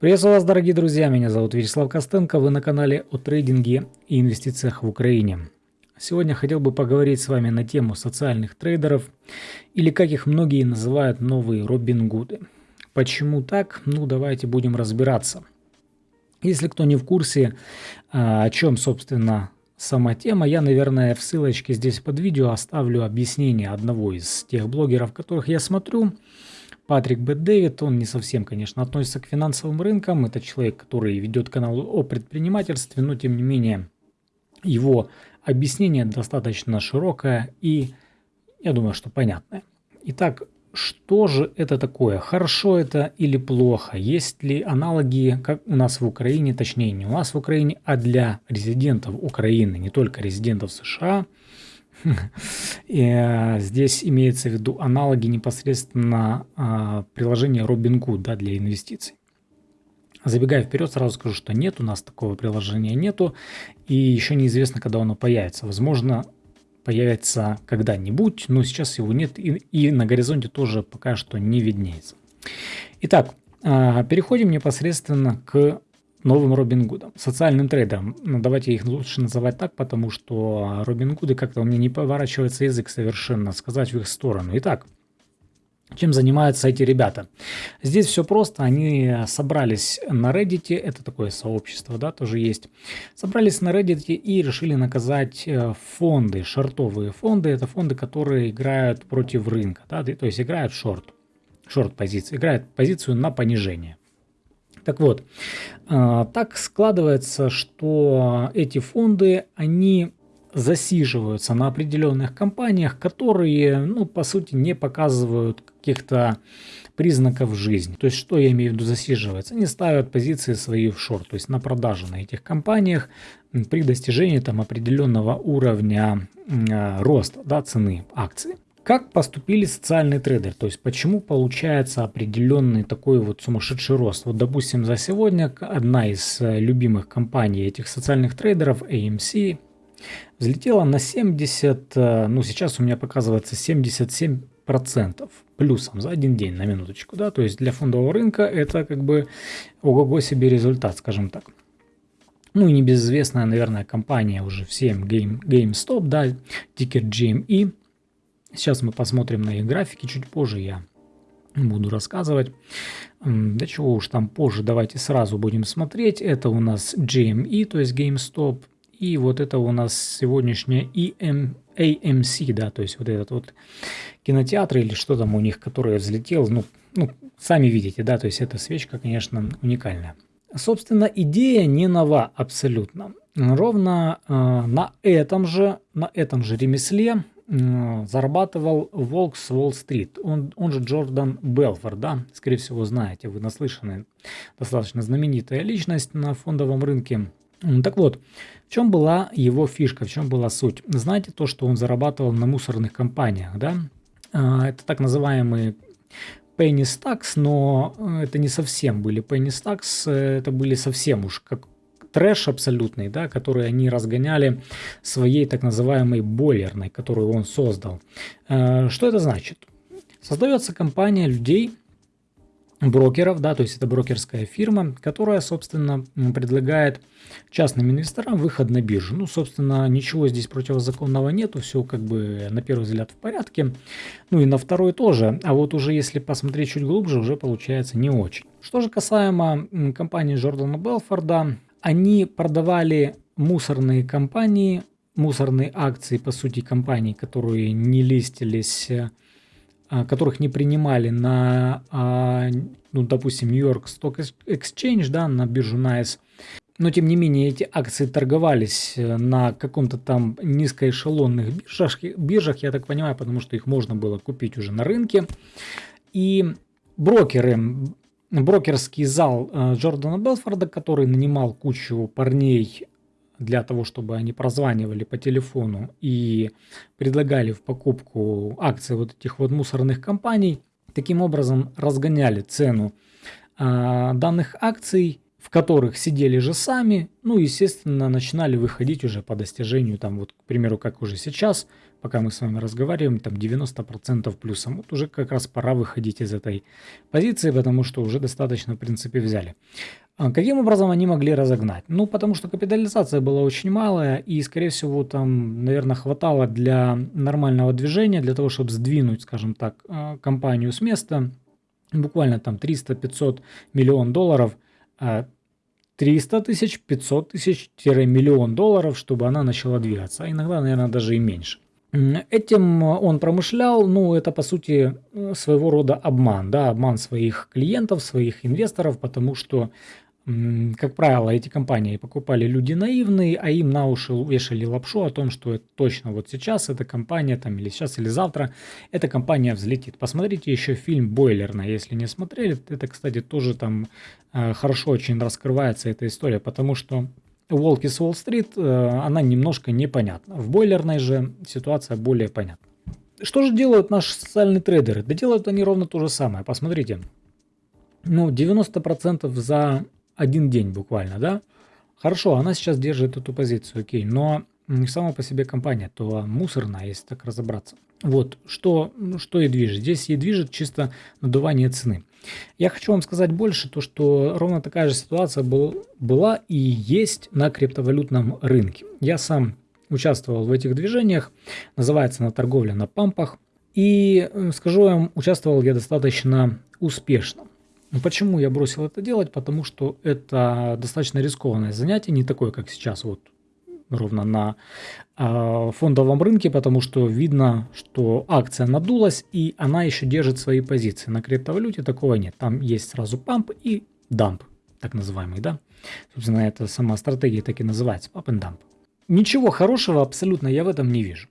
Приветствую вас, дорогие друзья, меня зовут Вячеслав Костенко, вы на канале о трейдинге и инвестициях в Украине. Сегодня хотел бы поговорить с вами на тему социальных трейдеров, или как их многие называют новые Робин Гуды. Почему так? Ну давайте будем разбираться. Если кто не в курсе, а, о чем, собственно, сама тема, я, наверное, в ссылочке здесь под видео оставлю объяснение одного из тех блогеров, которых я смотрю, Патрик Б. Дэвид, он не совсем, конечно, относится к финансовым рынкам. Это человек, который ведет канал о предпринимательстве, но тем не менее его объяснение достаточно широкое и, я думаю, что понятное. Итак, что же это такое? Хорошо это или плохо? Есть ли аналоги, как у нас в Украине, точнее не у нас в Украине, а для резидентов Украины, не только резидентов США – и э, здесь имеется в виду аналоги непосредственно а, приложения Robinhood да, для инвестиций. Забегая вперед, сразу скажу, что нет, у нас такого приложения нету, и еще неизвестно, когда оно появится. Возможно, появится когда-нибудь, но сейчас его нет, и, и на горизонте тоже пока что не виднеется. Итак, а, переходим непосредственно к новым Робин Гудом, социальным трейдером. Ну, давайте их лучше называть так, потому что Робин Гуды как-то у меня не поворачивается язык совершенно сказать в их сторону. Итак, чем занимаются эти ребята? Здесь все просто, они собрались на Reddit, это такое сообщество, да, тоже есть. Собрались на Reddit и решили наказать э, фонды, шортовые фонды. Это фонды, которые играют против рынка, да, то есть играют шорт, шорт позиции, играют позицию на понижение. Так вот, а, так складывается, что эти фонды, они засиживаются на определенных компаниях, которые, ну, по сути, не показывают каких-то признаков жизни. То есть, что я имею в виду засиживается? Они ставят позиции свои в шорт, то есть на продаже на этих компаниях при достижении там определенного уровня э, роста да, цены акций. Как поступили социальные трейдеры? То есть почему получается определенный такой вот сумасшедший рост? Вот допустим за сегодня одна из э, любимых компаний этих социальных трейдеров AMC взлетела на 70, э, ну сейчас у меня показывается 77 процентов плюсом за один день на минуточку, да, то есть для фондового рынка это как бы ого-го себе результат, скажем так. Ну и небезызвестная, наверное, компания уже всем Game, GameStop, да, тикер GME, Сейчас мы посмотрим на их графики, чуть позже я буду рассказывать. До чего уж там позже, давайте сразу будем смотреть. Это у нас GME, то есть GameStop. И вот это у нас сегодняшняя EM, AMC, да, то есть вот этот вот кинотеатр или что там у них, который взлетел. Ну, ну, сами видите, да, то есть эта свечка, конечно, уникальная. Собственно, идея не нова абсолютно. Ровно э, на этом же, на этом же ремесле зарабатывал Волк с Уолл-стрит, он, он же Джордан Белфорд, да, скорее всего знаете, вы наслышаны, достаточно знаменитая личность на фондовом рынке. Так вот, в чем была его фишка, в чем была суть? Знаете то, что он зарабатывал на мусорных компаниях, да? А, это так называемые penny stacks, но это не совсем были penny stacks, это были совсем уж как трэш абсолютный, да, который они разгоняли своей так называемой бойлерной, которую он создал. Э, что это значит? Создается компания людей, брокеров, да, то есть это брокерская фирма, которая, собственно, предлагает частным инвесторам выход на биржу. Ну, собственно, ничего здесь противозаконного нету, все как бы на первый взгляд в порядке. Ну и на второй тоже, а вот уже если посмотреть чуть глубже, уже получается не очень. Что же касаемо компании Джордана Белфорда, они продавали мусорные компании, мусорные акции, по сути, компаний, которые не листились, а, которых не принимали на, а, ну, допустим, Нью-Йорк Stock Exchange, да, на биржу NICE. Но, тем не менее, эти акции торговались э, на каком-то там низкоэшелонных биржах, биржах, я так понимаю, потому что их можно было купить уже на рынке. И брокеры брокерский зал э, Джордана Белфорда, который нанимал кучу парней для того, чтобы они прозванивали по телефону и предлагали в покупку акции вот этих вот мусорных компаний, таким образом разгоняли цену э, данных акций, в которых сидели же сами, ну, естественно, начинали выходить уже по достижению, там, вот, к примеру, как уже сейчас, пока мы с вами разговариваем, там 90% плюсом. Вот уже как раз пора выходить из этой позиции, потому что уже достаточно, в принципе, взяли. А каким образом они могли разогнать? Ну, потому что капитализация была очень малая, и, скорее всего, там, наверное, хватало для нормального движения, для того, чтобы сдвинуть, скажем так, а, компанию с места, буквально там 300-500 миллион долларов, 300 а тысяч, 500 тысяч-миллион долларов, чтобы она начала двигаться, а иногда, наверное, даже и меньше. Этим он промышлял, ну, это по сути своего рода обман, да, обман своих клиентов, своих инвесторов, потому что как правило, эти компании покупали люди наивные, а им на уши вешали лапшу о том, что это точно вот сейчас эта компания, там, или сейчас, или завтра, эта компания взлетит. Посмотрите еще фильм «Бойлерная», если не смотрели. Это, кстати, тоже там э, хорошо очень раскрывается эта история, потому что «Волки с Уолл-стрит», э, она немножко непонятна. В «Бойлерной» же ситуация более понятна. Что же делают наши социальные трейдеры? Да делают они ровно то же самое. Посмотрите. Ну, 90% за один день буквально, да? Хорошо, она сейчас держит эту позицию, окей, но сама по себе компания, то мусорная, если так разобраться. Вот, что, что и движет. Здесь и движет чисто надувание цены. Я хочу вам сказать больше, то что ровно такая же ситуация был, была и есть на криптовалютном рынке. Я сам участвовал в этих движениях, называется на торговле на пампах. И э, скажу вам, участвовал я достаточно успешно. Ну, почему я бросил это делать? Потому что это достаточно рискованное занятие, не такое, как сейчас вот ровно на э, фондовом рынке, потому что видно, что акция надулась и она еще держит свои позиции. На криптовалюте такого нет. Там есть сразу памп и дамп, так называемый, да. Собственно, это сама стратегия так и называется, pump and dump. Ничего хорошего абсолютно я в этом не вижу.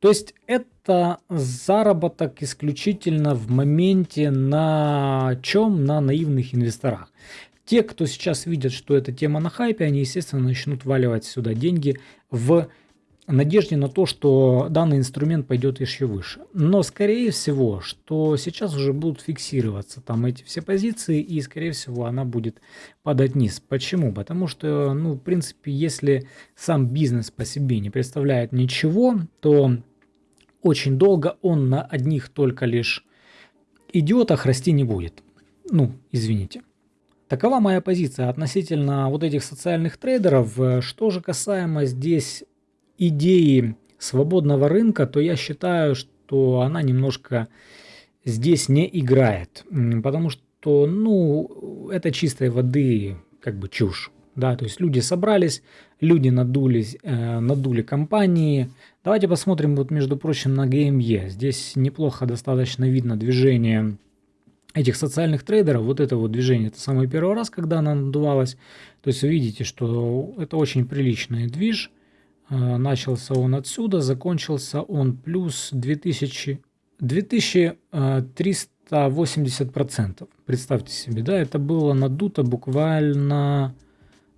То есть это заработок исключительно в моменте на чем? На наивных инвесторах. Те, кто сейчас видят, что эта тема на хайпе, они, естественно, начнут валивать сюда деньги в надежде на то, что данный инструмент пойдет еще выше. Но скорее всего, что сейчас уже будут фиксироваться там эти все позиции и скорее всего она будет падать вниз. Почему? Потому что, ну, в принципе, если сам бизнес по себе не представляет ничего, то очень долго он на одних только лишь идиотах расти не будет. Ну, извините. Такова моя позиция относительно вот этих социальных трейдеров. Что же касаемо здесь идеи свободного рынка, то я считаю, что она немножко здесь не играет. Потому что, ну, это чистой воды как бы чушь. Да, то есть люди собрались, люди надулись, э, надули компании. Давайте посмотрим вот, между прочим, на GME. Здесь неплохо достаточно видно движение этих социальных трейдеров. Вот это вот движение, это самый первый раз, когда она надувалась. То есть вы видите, что это очень приличный движ. Э, начался он отсюда, закончился он плюс 2000, 2380%. Представьте себе, да, это было надуто буквально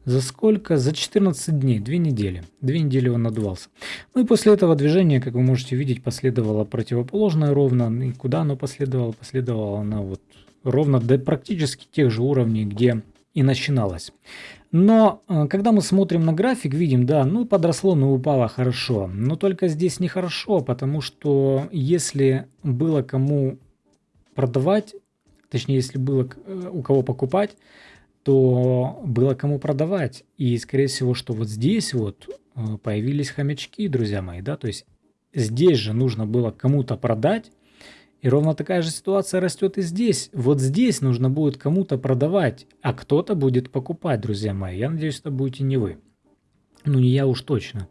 за сколько? За 14 дней, 2 недели. 2 недели он надувался. Ну и после этого движения, как вы можете видеть, последовало противоположное ровно. И куда оно последовало? Последовало оно вот ровно до практически тех же уровней, где и начиналось. Но э, когда мы смотрим на график, видим, да, ну подросло, но упало хорошо. Но только здесь нехорошо, потому что если было кому продавать, точнее, если было э, у кого покупать, то было кому продавать. И, скорее всего, что вот здесь вот э, появились хомячки, друзья мои, да, то есть здесь же нужно было кому-то продать, и ровно такая же ситуация растет и здесь. Вот здесь нужно будет кому-то продавать, а кто-то будет покупать, друзья мои. Я надеюсь, это будете не вы. Ну, не я уж точно.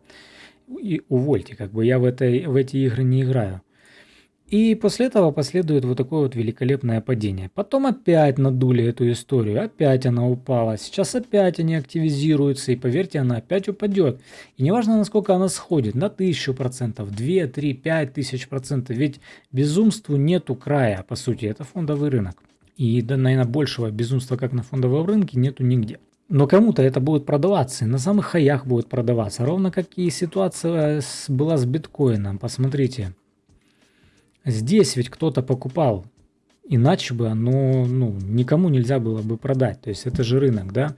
И увольте, как бы я в, этой, в эти игры не играю. И после этого последует вот такое вот великолепное падение. Потом опять надули эту историю, опять она упала. Сейчас опять они активизируются, и поверьте, она опять упадет. И неважно, насколько она сходит, на тысячу процентов, 2, 3, 5 тысяч процентов. Ведь безумству нету края, по сути, это фондовый рынок. И, наверное, большего безумства, как на фондовом рынке, нету нигде. Но кому-то это будет продаваться, на самых хаях будет продаваться. Ровно как и ситуация была с биткоином. Посмотрите, Здесь ведь кто-то покупал. иначе бы оно ну, никому нельзя было бы продать. То есть это же рынок, да.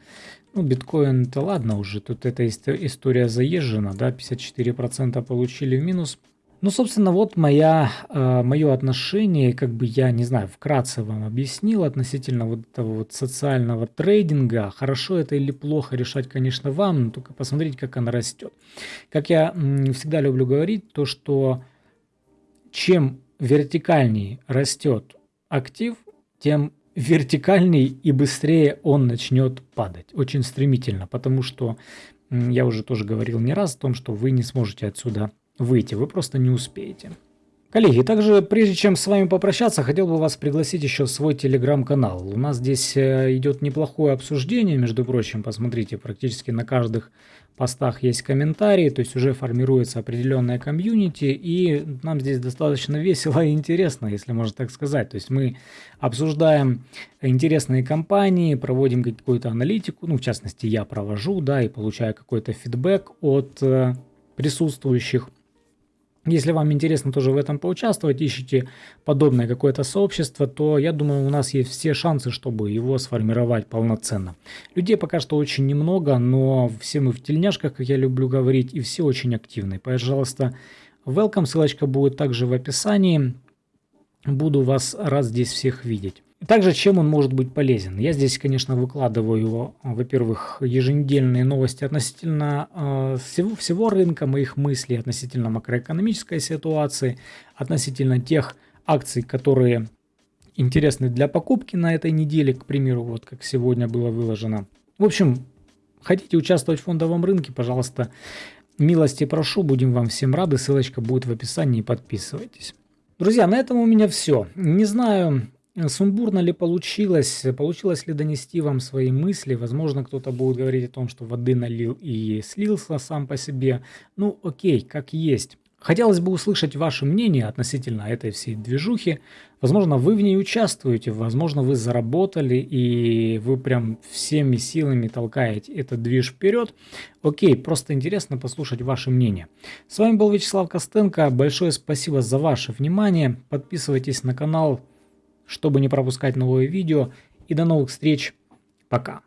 Ну, биткоин, это ладно уже, тут эта история заезжена, да, 54% получили в минус. Ну, собственно, вот моя, э, мое отношение, как бы я, не знаю, вкратце вам объяснил относительно вот этого вот социального трейдинга. Хорошо это или плохо решать, конечно, вам, но только посмотрите, как она растет. Как я всегда люблю говорить, то, что чем вертикальнее растет актив, тем вертикальней и быстрее он начнет падать. Очень стремительно, потому что я уже тоже говорил не раз о том, что вы не сможете отсюда выйти, вы просто не успеете. Коллеги, также прежде чем с вами попрощаться, хотел бы вас пригласить еще в свой телеграм-канал. У нас здесь э, идет неплохое обсуждение, между прочим, посмотрите, практически на каждых постах есть комментарии, то есть уже формируется определенная комьюнити, и нам здесь достаточно весело и интересно, если можно так сказать. То есть мы обсуждаем интересные компании, проводим какую-то аналитику, ну, в частности, я провожу, да, и получаю какой-то фидбэк от э, присутствующих. Если вам интересно тоже в этом поучаствовать, ищите подобное какое-то сообщество, то я думаю, у нас есть все шансы, чтобы его сформировать полноценно. Людей пока что очень немного, но все мы в тельняшках, как я люблю говорить, и все очень активны. Пожалуйста, welcome, ссылочка будет также в описании. Буду вас рад здесь всех видеть. Также чем он может быть полезен? Я здесь, конечно, выкладываю, во-первых, еженедельные новости относительно э, всего, всего рынка, моих мыслей относительно макроэкономической ситуации, относительно тех акций, которые интересны для покупки на этой неделе, к примеру, вот как сегодня было выложено. В общем, хотите участвовать в фондовом рынке, пожалуйста, милости прошу, будем вам всем рады, ссылочка будет в описании, подписывайтесь. Друзья, на этом у меня все. Не знаю, Сумбурно ли получилось? Получилось ли донести вам свои мысли? Возможно, кто-то будет говорить о том, что воды налил и слился сам по себе. Ну, окей, как есть. Хотелось бы услышать ваше мнение относительно этой всей движухи. Возможно, вы в ней участвуете, возможно, вы заработали и вы прям всеми силами толкаете этот движ вперед. Окей, просто интересно послушать ваше мнение. С вами был Вячеслав Костенко. Большое спасибо за ваше внимание. Подписывайтесь на канал, чтобы не пропускать новые видео. И до новых встреч. Пока.